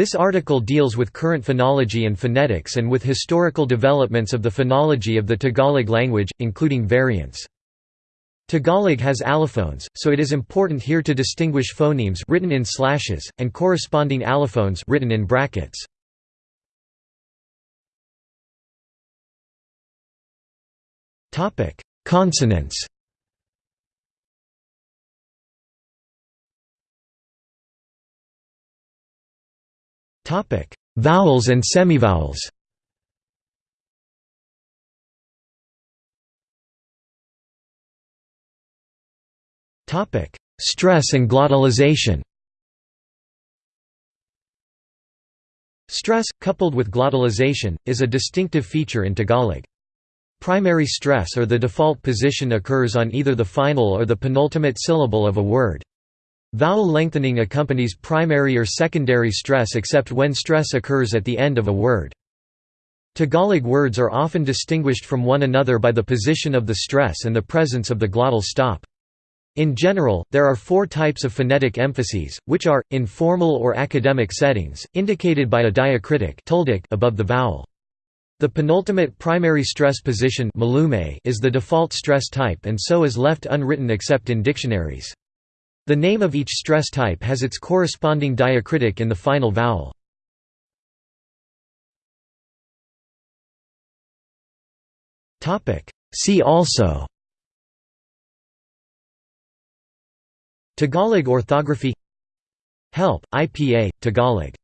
This article deals with current phonology and phonetics and with historical developments of the phonology of the Tagalog language, including variants. Tagalog has allophones, so it is important here to distinguish phonemes written in slashes, and corresponding allophones written in brackets. Consonants Vowels and semivowels Stress and glottalization Stress, coupled with glottalization, is a distinctive feature in Tagalog. Primary stress or the default position occurs on either the final or the penultimate syllable of a word. Vowel lengthening accompanies primary or secondary stress except when stress occurs at the end of a word. Tagalog words are often distinguished from one another by the position of the stress and the presence of the glottal stop. In general, there are four types of phonetic emphases, which are, in formal or academic settings, indicated by a diacritic above the vowel. The penultimate primary stress position is the default stress type and so is left unwritten except in dictionaries. The name of each stress type has its corresponding diacritic in the final vowel. See also. Tagalog orthography. Help, IPA, Tagalog